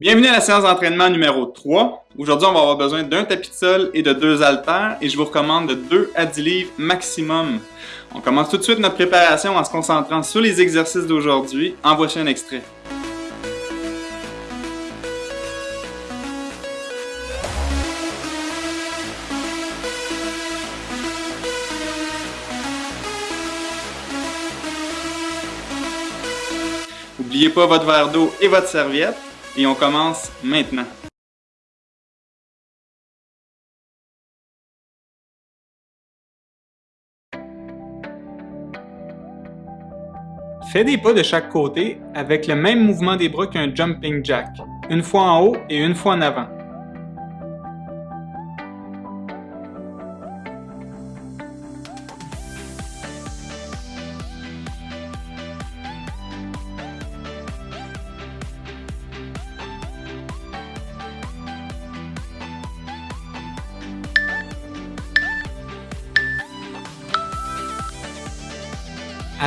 Bienvenue à la séance d'entraînement numéro 3. Aujourd'hui, on va avoir besoin d'un tapis de sol et de deux haltères et je vous recommande de 2 à 10 livres maximum. On commence tout de suite notre préparation en se concentrant sur les exercices d'aujourd'hui. En voici un extrait. N'oubliez pas votre verre d'eau et votre serviette et on commence maintenant. Fais des pas de chaque côté avec le même mouvement des bras qu'un jumping jack, une fois en haut et une fois en avant.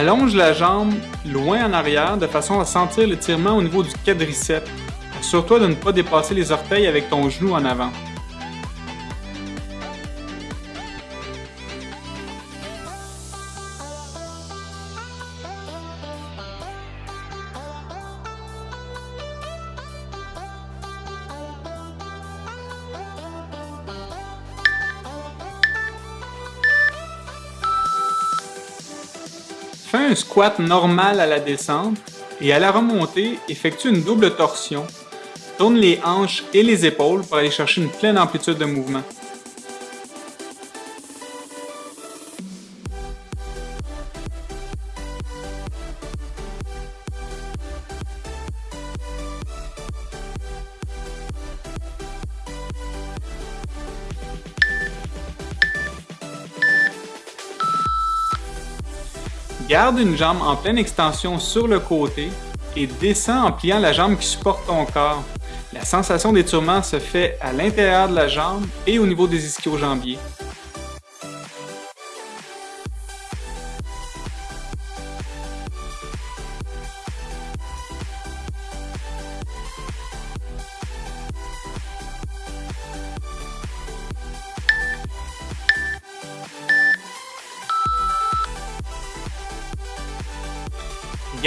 Allonge la jambe loin en arrière de façon à sentir l'étirement au niveau du quadriceps. Assure-toi de ne pas dépasser les orteils avec ton genou en avant. Fais un squat normal à la descente et à la remontée, effectue une double torsion. Tourne les hanches et les épaules pour aller chercher une pleine amplitude de mouvement. Garde une jambe en pleine extension sur le côté et descends en pliant la jambe qui supporte ton corps. La sensation d'étirement se fait à l'intérieur de la jambe et au niveau des ischio-jambiers.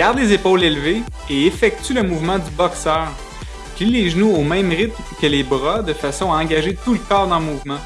Garde les épaules élevées et effectue le mouvement du boxeur. Plie les genoux au même rythme que les bras de façon à engager tout le corps dans le mouvement.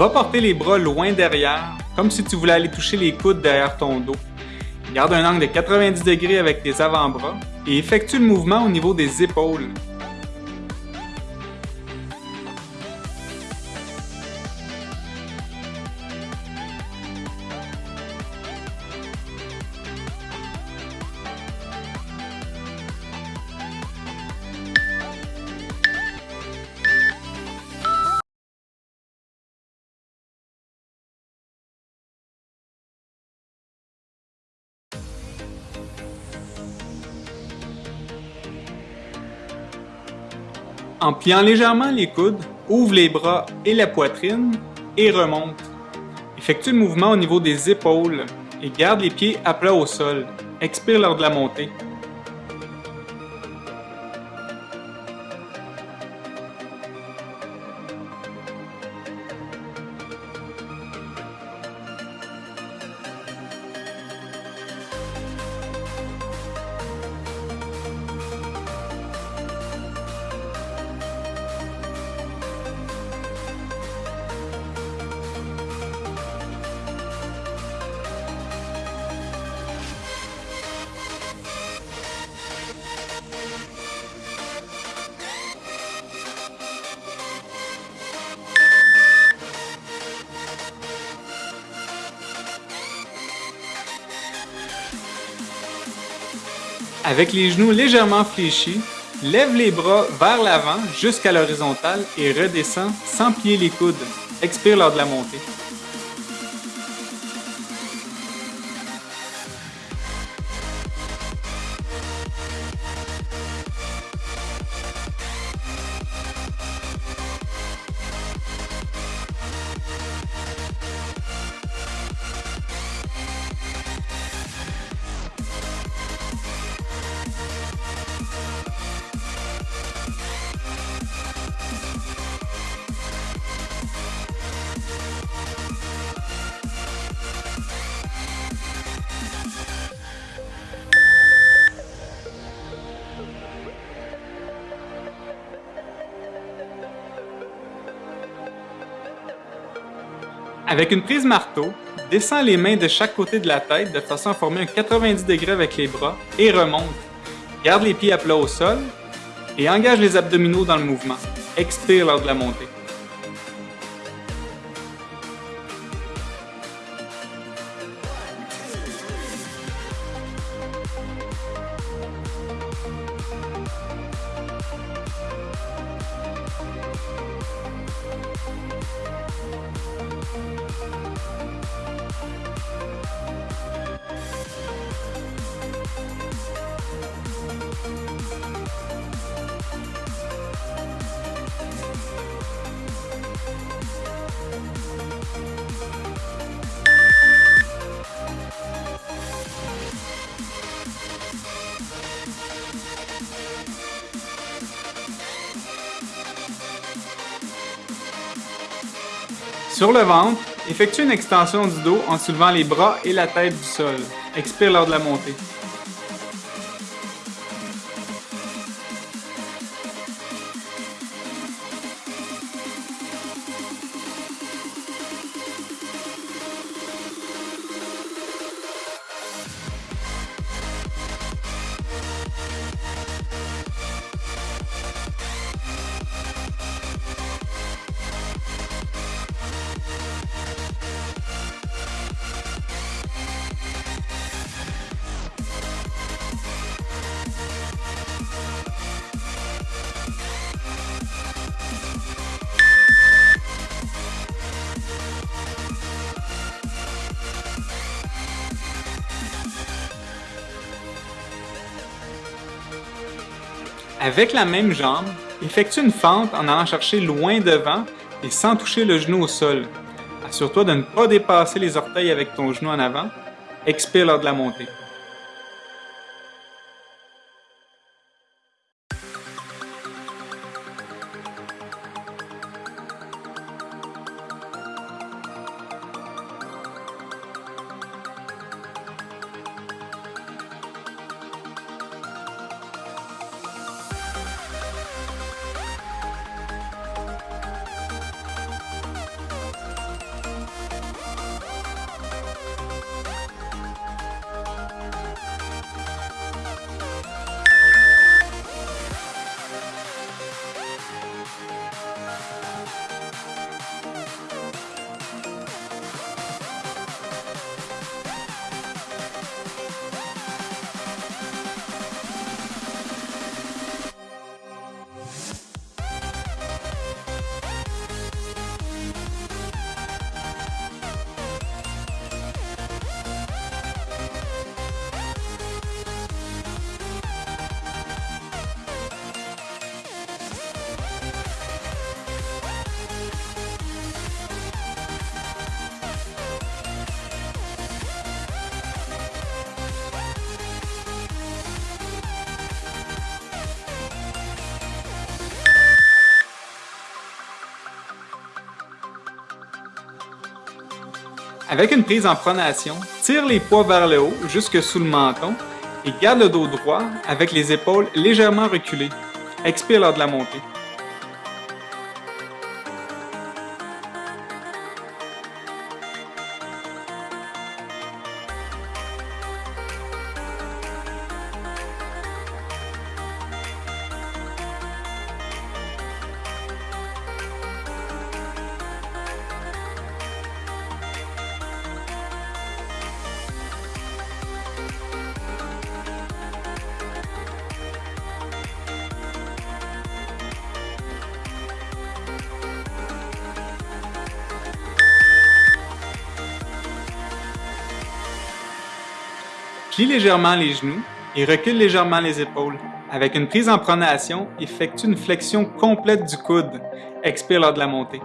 Va porter les bras loin derrière, comme si tu voulais aller toucher les coudes derrière ton dos. Garde un angle de 90 degrés avec tes avant-bras et effectue le mouvement au niveau des épaules. En pliant légèrement les coudes, ouvre les bras et la poitrine et remonte. Effectue le mouvement au niveau des épaules et garde les pieds à plat au sol. Expire lors de la montée. Avec les genoux légèrement fléchis, lève les bras vers l'avant jusqu'à l'horizontale et redescends sans plier les coudes. Expire lors de la montée. Avec une prise marteau, descends les mains de chaque côté de la tête de façon à former un 90 degrés avec les bras et remonte. Garde les pieds à plat au sol et engage les abdominaux dans le mouvement. Expire lors de la montée. Sur le ventre, effectue une extension du dos en soulevant les bras et la tête du sol. Expire lors de la montée. Avec la même jambe, effectue une fente en allant chercher loin devant et sans toucher le genou au sol. Assure-toi de ne pas dépasser les orteils avec ton genou en avant. Expire lors de la montée. Avec une prise en pronation, tire les poids vers le haut jusque sous le menton et garde le dos droit avec les épaules légèrement reculées. Expire lors de la montée. Plie légèrement les genoux et recule légèrement les épaules. Avec une prise en pronation, effectue une flexion complète du coude. Expire lors de la montée.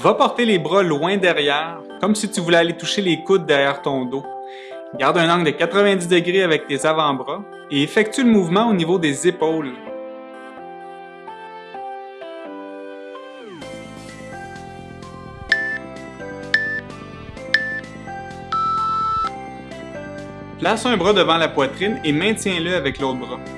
Va porter les bras loin derrière, comme si tu voulais aller toucher les coudes derrière ton dos. Garde un angle de 90 degrés avec tes avant-bras et effectue le mouvement au niveau des épaules. Place un bras devant la poitrine et maintiens-le avec l'autre bras.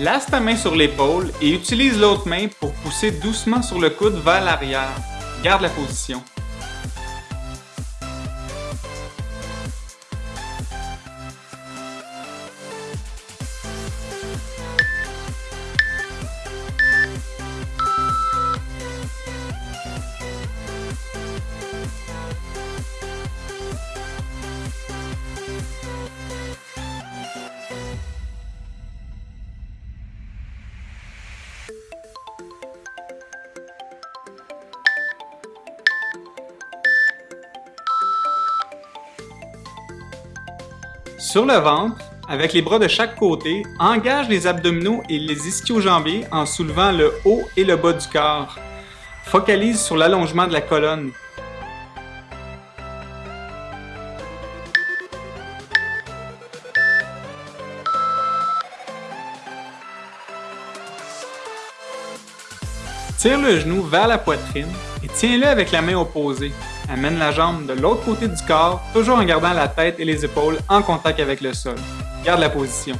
Place ta main sur l'épaule et utilise l'autre main pour pousser doucement sur le coude vers l'arrière. Garde la position. Sur le ventre, avec les bras de chaque côté, engage les abdominaux et les ischio-jambiers en soulevant le haut et le bas du corps. Focalise sur l'allongement de la colonne. Tire le genou vers la poitrine et tiens-le avec la main opposée. Amène la jambe de l'autre côté du corps, toujours en gardant la tête et les épaules en contact avec le sol. Garde la position.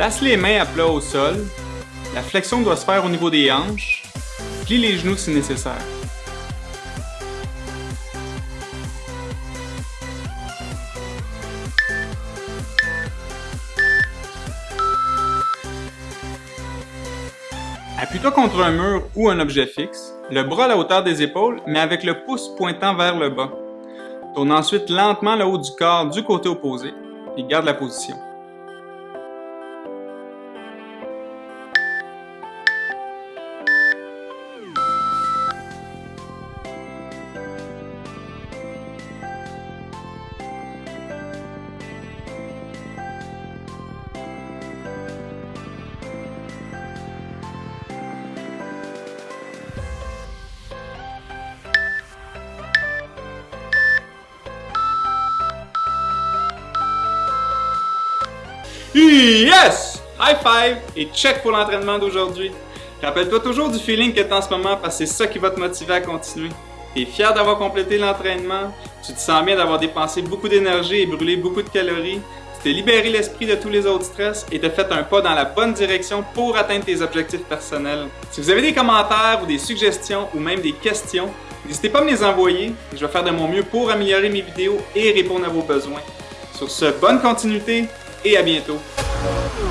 Place les mains à plat au sol. La flexion doit se faire au niveau des hanches. Plie les genoux si nécessaire. Appuie-toi contre un mur ou un objet fixe, le bras à la hauteur des épaules, mais avec le pouce pointant vers le bas. Tourne ensuite lentement le haut du corps du côté opposé et garde la position. Yes! High five et check pour l'entraînement d'aujourd'hui. Rappelle-toi toujours du feeling que tu as en ce moment parce que c'est ça qui va te motiver à continuer. Tu es fier d'avoir complété l'entraînement, tu te sens bien d'avoir dépensé beaucoup d'énergie et brûlé beaucoup de calories, tu t'es libéré l'esprit de tous les autres stress et t'as fait un pas dans la bonne direction pour atteindre tes objectifs personnels. Si vous avez des commentaires ou des suggestions ou même des questions, n'hésitez pas à me les envoyer et je vais faire de mon mieux pour améliorer mes vidéos et répondre à vos besoins. Sur ce, bonne continuité et à bientôt. Oh,